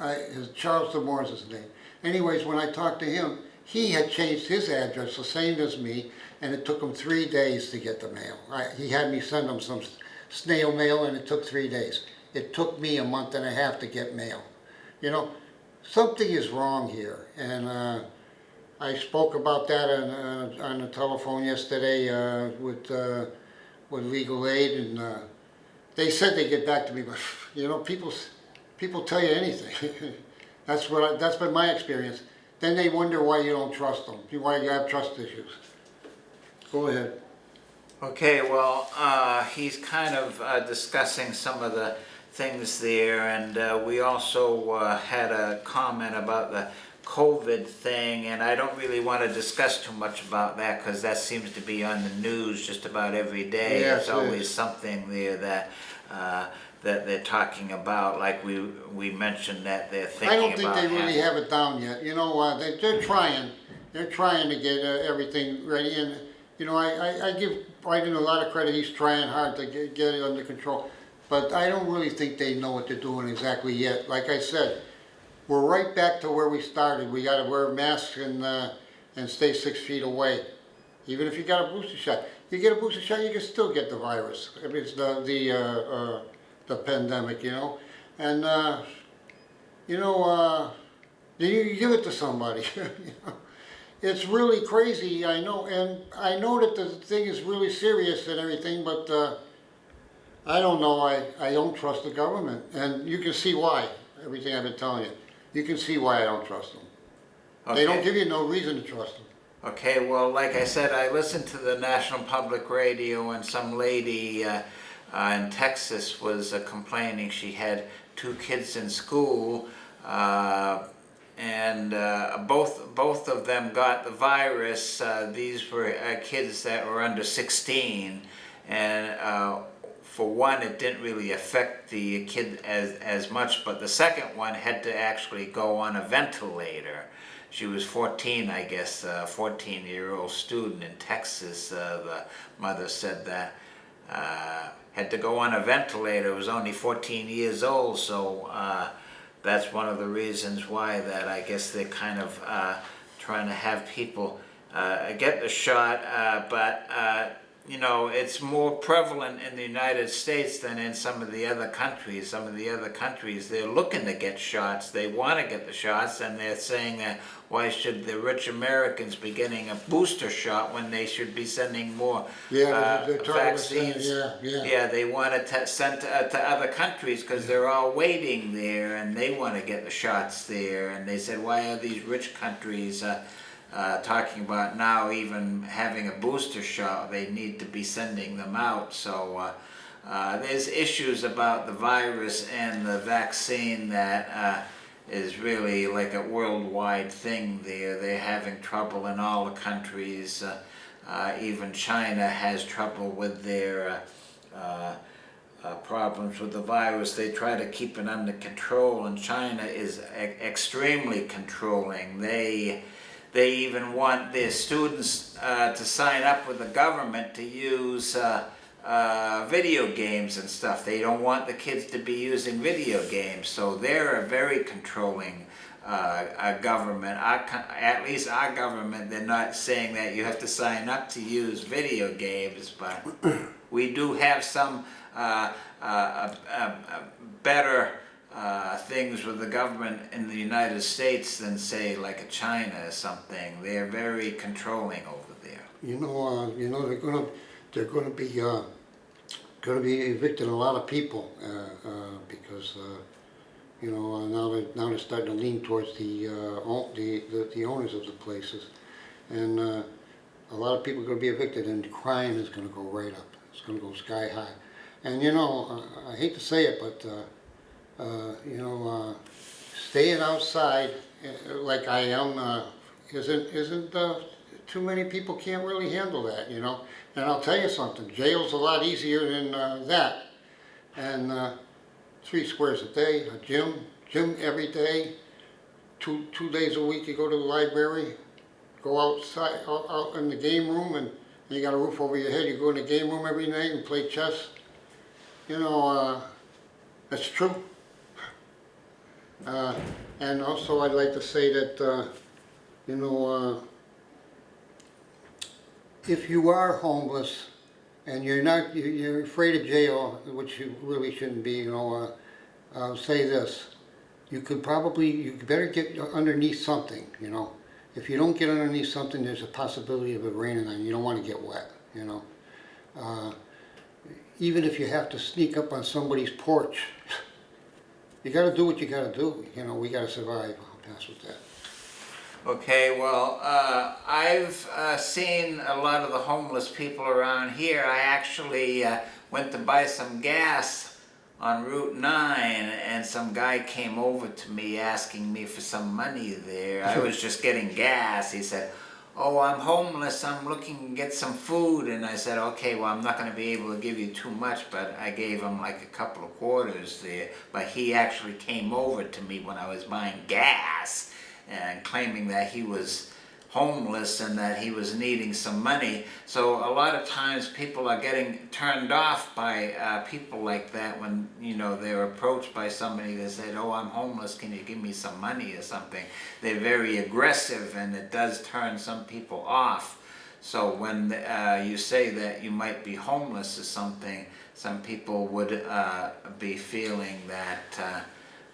I, his, Charles Demore is his name. Anyways, when I talked to him, he had changed his address, the same as me, and it took him three days to get the mail. I, he had me send him some snail mail, and it took three days. It took me a month and a half to get mail. You know, something is wrong here, and uh, I spoke about that on, uh, on the telephone yesterday uh, with uh, with legal aid, and uh, they said they'd get back to me, but you know, people people tell you anything. that's what I, that's been my experience. Then they wonder why you don't trust them, why you have trust issues. Go ahead. Okay, well, uh, he's kind of uh, discussing some of the things there, and we also had a comment about the COVID thing, and I don't really want to discuss too much about that because that seems to be on the news just about every day. Yes, There's always is. something there that uh, that they're talking about, like we we mentioned that they're thinking I don't think they really having- have it down yet. You know, uh, they, they're trying. They're trying to get uh, everything ready, and you know, I, I, I give Biden a lot of credit. He's trying hard to get, get it under control, but I don't really think they know what they're doing exactly yet. Like I said, we're right back to where we started. We got to wear masks and uh, and stay six feet away. Even if you got a booster shot, you get a booster shot, you can still get the virus. I mean, it's the the uh, uh, the pandemic, you know, and. Uh, you know, uh, you, give it to somebody. It's really crazy, I know, and I know that the thing is really serious and everything, but uh, I don't know, I, I don't trust the government, and you can see why, everything I've been telling you. You can see why I don't trust them. They don't give you no reason to trust them. Okay, well, like I said, I listened to the National Public Radio and some lady uh, uh, in Texas was uh, complaining she had two kids in school uh, and uh, both, both of them got the virus. Uh, these were uh, kids that were under 16 and uh, for one, it didn't really affect the kid as, as much, but the second one had to actually go on a ventilator. She was 14, I guess, a 14 year old student in Texas. Uh, the mother said that. Uh, had to go on a ventilator, was only 14 years old, so uh, that's one of the reasons why that I guess they're kind of uh, trying to have people uh, get the shot, uh, but you know, it's more prevalent in the United States than in some of the other countries. Some of the other countries, they're looking to get shots. They want to get the shots, and they're saying that why should the rich Americans be getting a booster shot when they should be sending more Yeah, uh, they're talking about saying- vaccines? yeah, yeah. Yeah, they want to sent to, uh, to other countries because they're all waiting there, and they want to get the shots there. And they said, why are these rich countries? Uh, uh, talking about now even having a booster shot, they need to be sending them out. So uh, uh, there's issues about the virus and the vaccine that uh, is really like a worldwide thing there. They're having trouble in all the countries. Uh, uh, even China has trouble with their uh, problems with the virus. They try to keep it under control, and China is e- extremely controlling. They they even want their students uh, to sign up with the government to use uh, uh, video games and stuff. They don't want the kids to be using video games, so they're a very controlling uh, government. Our, at least our government, they're not saying that you have to sign up to use video games, but we do have some uh, uh, better uh, things with the government in the United States than say like a China or something. They're very controlling over there. You know, uh, you know, they're gonna, they're gonna be, uh, gonna be evicting a lot of people, uh, uh, because, you know, now they're, now they're starting to lean towards the, the, the- the owners of the places. And, a lot of people are gonna be evicted and crime is gonna go right up. It's gonna go sky high. And, you know, I hate to say it, but, uh, you know, uh, staying outside uh, like I am, uh, isn't, isn't, too many people can't really handle that, you know? And I'll tell you something, jail's a lot easier than, that. And, three squares a day, a gym, gym every day, two, two days a week you go to the library, go outside, out, out in the game room and you got a roof over your head, you go in the game room every night and play chess. You know, uh, that's true. Uh, and also I'd like to say that, uh, you know, uh, if you are homeless and you're not, you- you're afraid of jail, which you really shouldn't be, you know, uh, say this. You could probably, you better get underneath something, you know. If you don't get underneath something, there's a possibility of it raining on you. You don't want to get wet, you know. Uh, even if you have to sneak up on somebody's porch, you got to do what you got to do. You know, we got to survive. I'll pass with that. Okay, well, uh, I've uh, seen a lot of the homeless people around here. I actually uh, went to buy some gas on Route 9 and some guy came over to me asking me for some money there. I was just getting gas. He said, oh, I'm homeless, I'm looking to get some food. And I said, okay, well, I'm not going to be able to give you too much, but I gave him like a couple of quarters there. But he actually came over to me when I was buying gas and claiming that he was homeless and that he was needing some money. So a lot of times people are getting turned off by uh, people like that when, you know, they're approached by somebody that said, oh, I'm homeless, can you give me some money or something? They're very aggressive and it does turn some people off. So when uh, you say that you might be homeless or something, some people would uh, be feeling that uh,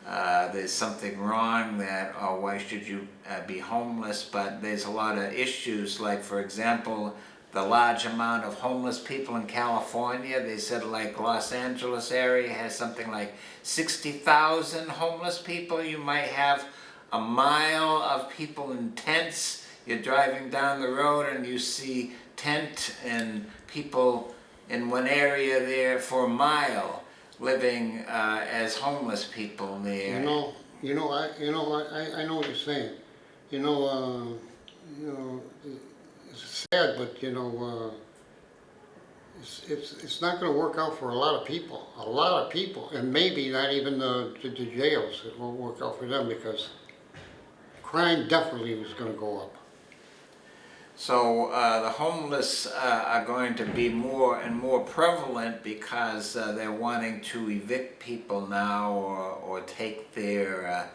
uh, there's something wrong that, oh, why should you uh, be homeless? But there's a lot of issues, like for example, the large amount of homeless people in California. They said like Los Angeles area has something like 60,000 homeless people. You might have a mile of people in tents. You're driving down the road and you see tent and people in one area there for a mile living uh, as homeless people there. You know, you know, I, you know, I, I know what you're saying. You know, uh, you know, it's sad, but you know, uh, it's, it's, it's not gonna work out for a lot of people, a lot of people, and maybe not even the, the the jails, it won't work out for them because crime definitely is gonna go up. So uh, the homeless uh, are going to be more and more prevalent because uh, they're wanting to evict people now or, or take their uh,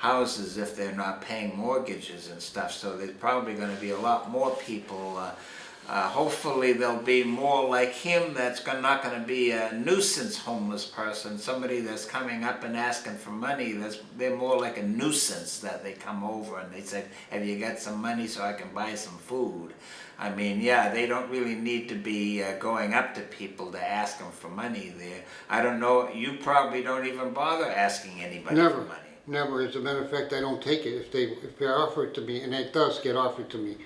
houses if they're not paying mortgages and stuff. So there's probably going to be a lot more people. Uh, uh, hopefully there'll be more like him that's not going to be a nuisance homeless person, somebody that's coming up and asking for money. That's, they're more like a nuisance that they come over and they say, have you got some money so I can buy some food? I mean, yeah, they don't really need to be uh, going up to people to ask them for money there. I don't know, you probably don't even bother asking anybody Never, for money. Never. As a matter of fact, I don't take it if they, if they offer it to me, and it does get offered to me.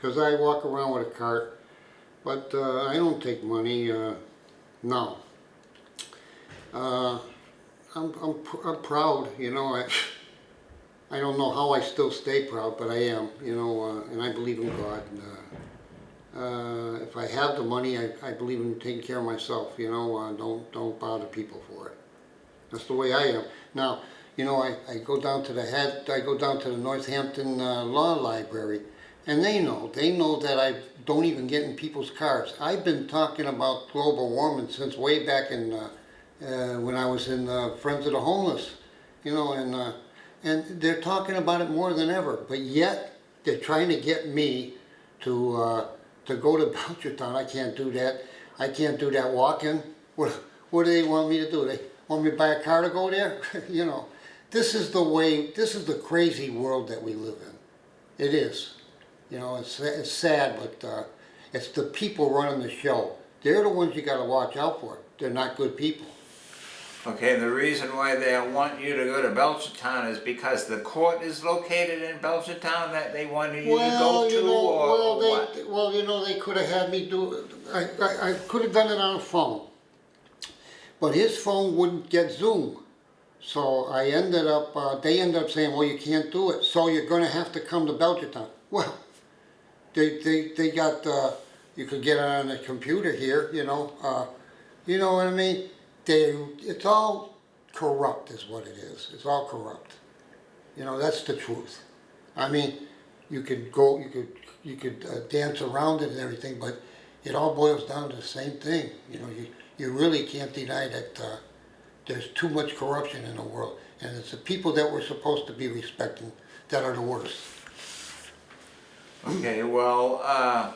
Cause I walk around with a cart, but, uh, I don't take money, uh, no. Uh, I'm, I'm, pr- I'm proud, you know, I, I don't know how I still stay proud, but I am, you know, uh, and I believe in God. And, uh, uh, if I have the money, I, I believe in taking care of myself, you know, don't, don't bother people for it. That's the way I am. Now, you know, I, I go down to the head, I go down to the Northampton uh, Law Library, And they know, they know that I don't even get in people's cars. I've been talking about global warming since way back in, uh, uh, when I was in uh, Friends of the Homeless, you know, and, uh, and they're talking about it more than ever. But yet, they're trying to get me to, uh, to go to Belchertown. I can't do that. I can't do that walking. What, what do they want me to do? They want me to buy a car to go there? you know, this is the way, this is the crazy world that we live in. It is. You know, it's, it's sad, but uh, it's the people running the show. They're the ones you got to watch out for. They're not good people. Okay, the reason why they want you to go to Belchertown is because the court is located in Belchertown that they wanted you to Well, go to, you know, or, well, or they, what? well, you know, they could have had me do. I, I, I could have done it on a phone, but his phone wouldn't get Zoom. So I ended up. Uh, they ended up saying, "Well, you can't do it. So you're going to have to come to Belchertown." Well, they they they got. Uh, you could get it on the computer here. You know. Uh, you know what I mean? They. It's all corrupt, is what it is. It's all corrupt. You know, that's the truth. I mean, you could go, you could, you could uh, dance around it and everything, but it all boils down to the same thing. You know, you, you really can't deny that uh, there's too much corruption in the world, and it's the people that we're supposed to be respecting that are the worst. Okay, well, uh,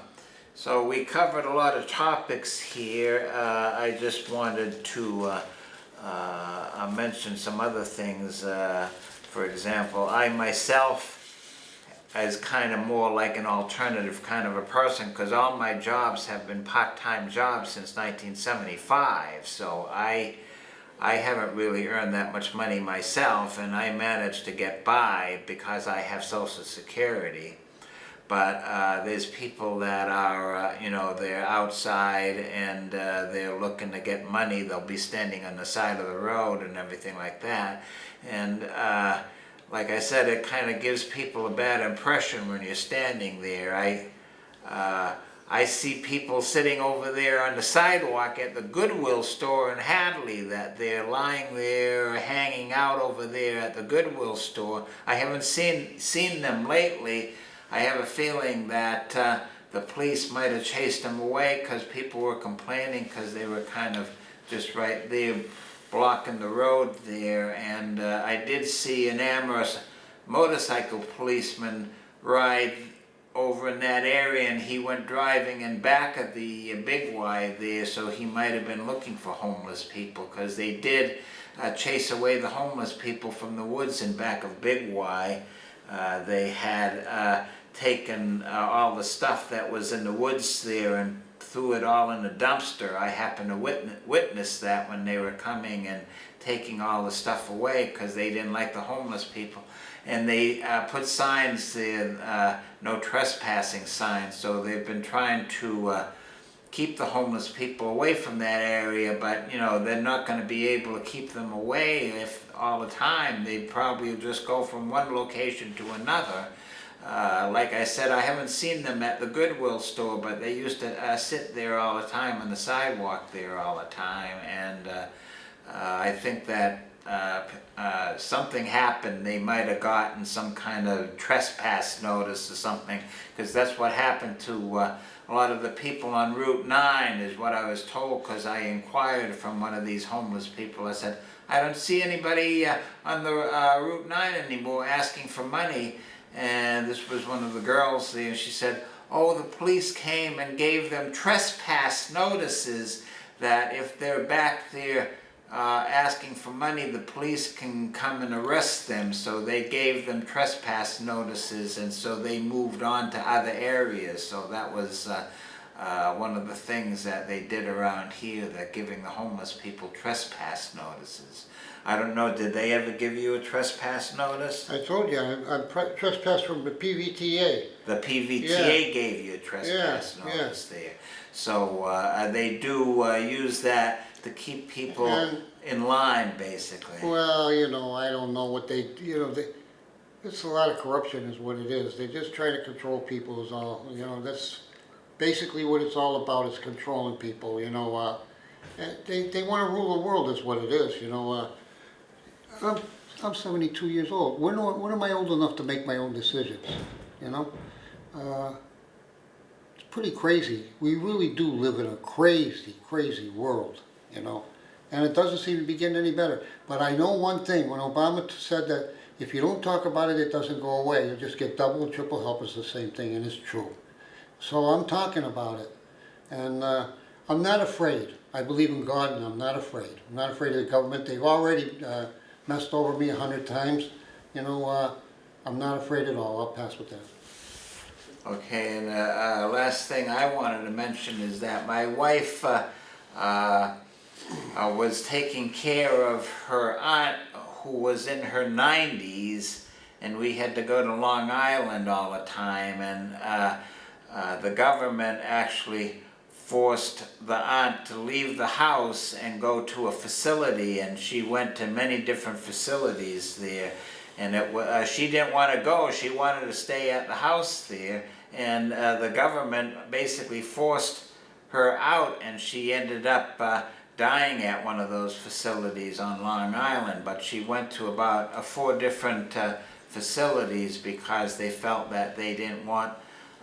so we covered a lot of topics here. Uh, I just wanted to uh, uh, mention some other things. Uh, for example, I myself as kind of more like an alternative kind of a person because all my jobs have been part-time jobs since 1975. So I I haven't really earned that much money myself and I managed to get by because I have Social Security but uh, there's people that are, uh, you know, they're outside and uh, they're looking to get money. They'll be standing on the side of the road and everything like that. And uh, like I said, it kind of gives people a bad impression when you're standing there. I, uh, I see people sitting over there on the sidewalk at the Goodwill store in Hadley that they're lying there, hanging out over there at the Goodwill store. I haven't seen, seen them lately. I have a feeling that uh, the police might have chased them away because people were complaining because they were kind of just right there blocking the road there. And uh, I did see an Amherst motorcycle policeman ride over in that area and he went driving in back of the Big Y there so he might have been looking for homeless people because they did uh, chase away the homeless people from the woods in back of Big Y. Uh, they had uh, taken uh, all the stuff that was in the woods there and threw it all in a dumpster. I happened to witness, witness that when they were coming and taking all the stuff away because they didn't like the homeless people. And they uh, put signs there, uh, no trespassing signs, so they've been trying to uh, keep the homeless people away from that area, but you know, they're not going to be able to keep them away if all the time. They probably just go from one location to another. Uh, like I said, I haven't seen them at the Goodwill store, but they used to uh, sit there all the time on the sidewalk there all the time, and uh, uh I think that uh, uh, something happened. They might have gotten some kind of trespass notice or something, because that's what happened to a lot of the people on Route 9 is what I was told, because I inquired from one of these homeless people. I said, I don't see anybody on the Route 9 anymore asking for money and this was one of the girls there, she said, oh, the police came and gave them trespass notices that if they're back there uh, asking for money, the police can come and arrest them. So they gave them trespass notices and so they moved on to other areas. So that was uh, uh, one of the things that they did around here, that giving the homeless people trespass notices. I don't know, did they ever give you a trespass notice? I told you, I'm, I'm trespassed from the PVTA. The PVTA Yeah. gave you a trespass Yeah, yeah. notice there. So uh, they do uh, use that to keep people And- in line, basically. Well, you know, I don't know what they, you know, they, it's a lot of corruption is what it is. They just try to control people is all, you know, that's basically what it's all about is controlling people, you know, uh, they, they want to rule the world is what it is, you know, uh, I'm, I'm seventy-two years old. When, am- when am I old enough to make my own decisions, you know? uh, it's pretty crazy. We really do live in a crazy, crazy world, you know? And it doesn't seem to be getting any better. But I know one thing, when Obama said that if you don't talk about it, it doesn't go away. You just get double and triple help, it's the same thing, and it's true. So I'm talking about it. And uh, I'm not afraid. I believe in God and I'm not afraid. I'm not afraid of the government. They've already uh, messed over me a hundred times. You know, uh, I'm not afraid at all. I'll pass with that. Okay, and uh, uh, last thing I wanted to mention is that my wife uh, uh, was taking care of her aunt who was in her 90s, and we had to go to Long Island all the time, and uh, uh, the government actually forced the aunt to leave the house and go to a facility, and she went to many different facilities there. And it, uh, she didn't want to go, she wanted to stay at the house there, and uh, the government basically forced her out, and she ended up uh, dying at one of those facilities on Long Island. But she went to about uh, four different uh, facilities because they felt that they didn't want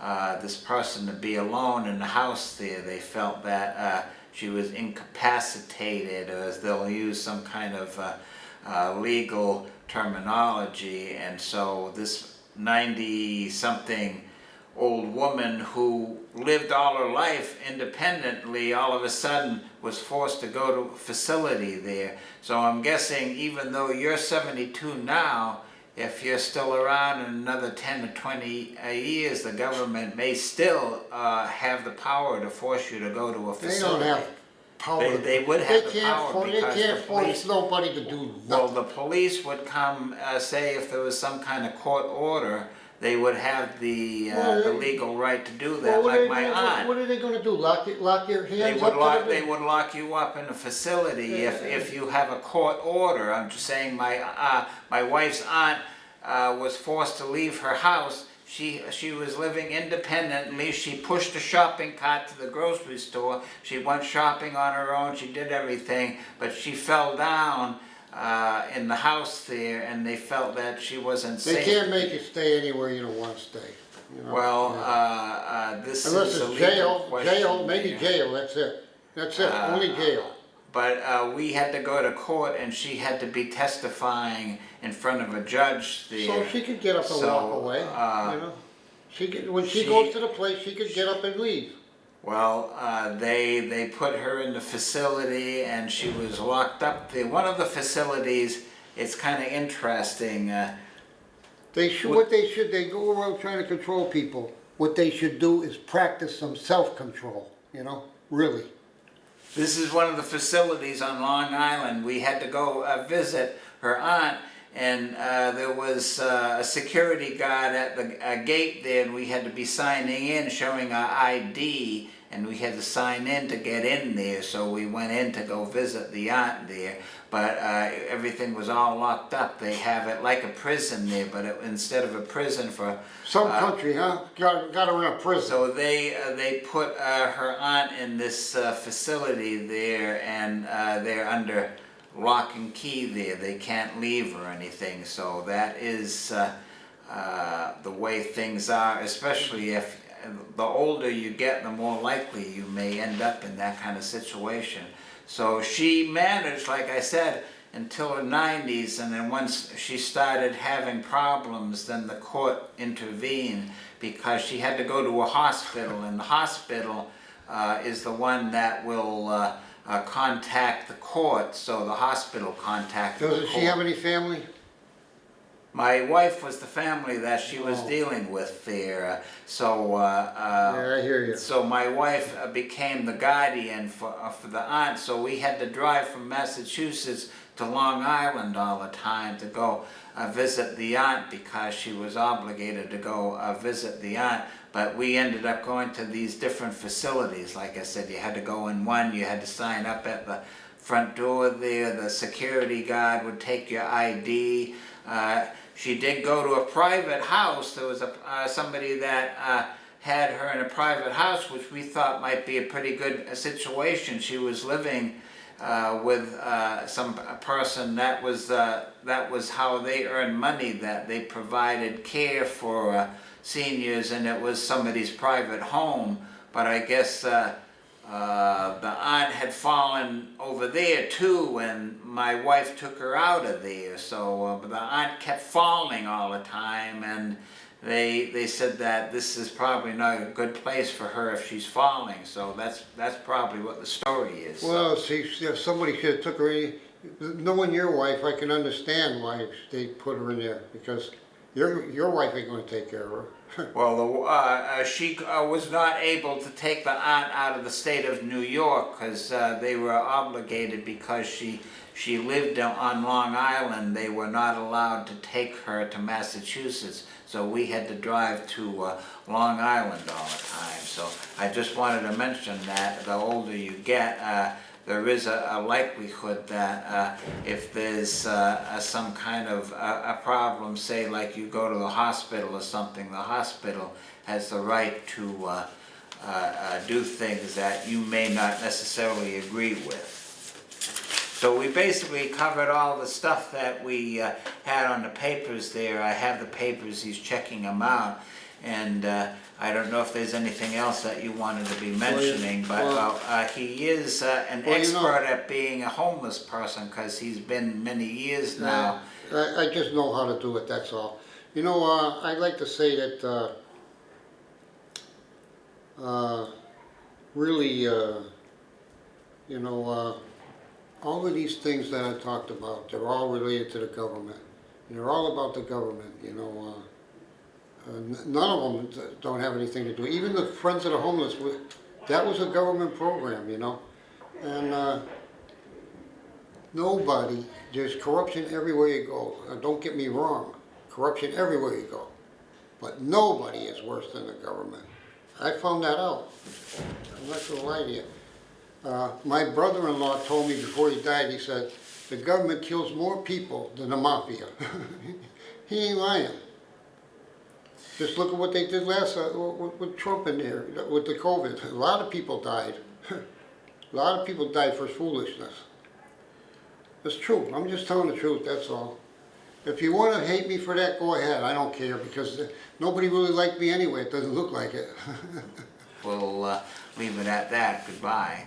uh, this person to be alone in the house there. They felt that uh, she was incapacitated, or as they'll use some kind of uh, uh, legal terminology. And so this 90-something old woman who lived all her life independently all of a sudden was forced to go to a facility there. So I'm guessing even though you're 72 now, if you're still around in another 10 to 20 uh, years, the government may still uh, have the power to force you to go to a facility. They don't have power. They- they would they have the can't power for- They can't the force nobody to do Well, the police would come, uh, say if there was some kind of court order, they would have the, uh, Well, the they- legal right to do Well, that, what are like they my gonna- aunt. What are they gonna do? Lock it, lock your They hands would up lock, to they the... would lock you up in a facility if, if you have a court order. I'm just saying my, uh, my wife's aunt, uh, was forced to leave her house. She, she was living independently. She pushed a shopping cart to the grocery store. She went shopping on her own. She did everything, but she fell down, uh, in the house there and they felt that she wasn't safe. They safe. can't make you stay anywhere you don't wanna stay. you know? Well, Yeah. uh, uh, this Unless is a it's legal jail, question. jail, maybe there. jail, that's it. That's it, Uh, only jail. But uh, we had to go to court and she had to be testifying in front of a judge there. So she could get up and So, walk away, uh, you know? She could, when she she- goes to the place, she could get up and leave. Well, uh, they, they put her in the facility and she was locked up there. One of the facilities, it's kind of interesting, uh, They should, What- what they should, they go around trying to control people. What they should do is practice some self-control, you know, really. This is one of the facilities on Long Island. We had to go uh, visit her aunt, and uh, there was uh, a security guard at the uh, gate there, and we had to be signing in, showing our ID, and we had to sign in to get in there. So we went in to go visit the aunt there, but uh, everything was all locked up. They have it like a prison there, but it, instead of a prison for Some Uh, country, huh? Got, got her in a prison. so they uh, they put uh, her aunt in this uh, facility there, and uh, they're under lock and key there. They can't leave or anything. So that is uh, uh, the way things are. Especially if the older you get, the more likely you may end up in that kind of situation. So she managed, like I said, until her 90s, and then once she started having problems, then the court intervened because she had to go to a hospital, and the hospital uh, is the one that will uh, uh, contact the court, so the hospital contacted the Doesn't court. she have any family? My wife was the family that she was Oh. dealing with there, so, uh, uh, Yeah, I hear you. so my wife uh, became the guardian for, uh, for the aunt, so we had to drive from Massachusetts to Long Island all the time to go uh, visit the aunt because she was obligated to go uh, visit the aunt. But we ended up going to these different facilities. Like I said, you had to go in one, you had to sign up at the front door there, the security guard would take your ID. Uh, she did go to a private house, there was a, uh, somebody that uh, had her in a private house, which we thought might be a pretty good uh, situation. She was living uh, with uh, some person that was uh, that was how they earned money. That they provided care for uh, seniors and it was somebody's private home, but I guess uh, uh, the aunt had fallen over there too and my wife took her out of there. So uh, the aunt kept falling all the time and they they said that this is probably not a good place for her if she's falling. So that's that's probably what the story is. Well, see, if somebody should have took her in, knowing your wife, I can understand why they put her in there, because your, your wife ain't gonna take care of her. Well, the, uh, uh, she uh, was not able to take the aunt out of the state of New York because uh, they were obligated because she she lived on Long Island. They were not allowed to take her to Massachusetts, so we had to drive to uh, Long Island all the time. So I just wanted to mention that the older you get, there is a, a likelihood that uh, if there's uh, uh, some kind of uh, a problem, say like you go to the hospital or something, the hospital has the right to uh, do things that you may not necessarily agree with. So we basically covered all the stuff that we uh, had on the papers there. I have the papers, he's checking them out. And uh, I don't know if there's anything else that you wanted to be mentioning, but well- uh, uh, he is uh, an Well, you know- expert at being a homeless person because he's been many years now. I, I just know how to do it, that's all. You know, uh, I'd like to say that, uh, uh, really, uh, you know, uh, all of these things that I talked about, they're all related to the government. They're all about the government, you know, none of them don't have anything to do, even the Friends of the Homeless, that was a government program, you know? And, uh, nobody, there's corruption everywhere you go, Uh, don't get me wrong, corruption everywhere you go. But nobody is worse than the government. I found that out. I'm not gonna lie to you. Uh, my brother-in-law told me before he died, he said, the government kills more people than the mafia. He ain't lying. Just look at what they did last, uh, with, with Trump in there, with the COVID. A lot of people died. A lot of people died for foolishness. It's true, I'm just telling the truth, that's all. If you wanna hate me for that, go ahead, I don't care, because uh, nobody really liked me anyway, it doesn't look like it. We'll uh, leave it at that. Goodbye.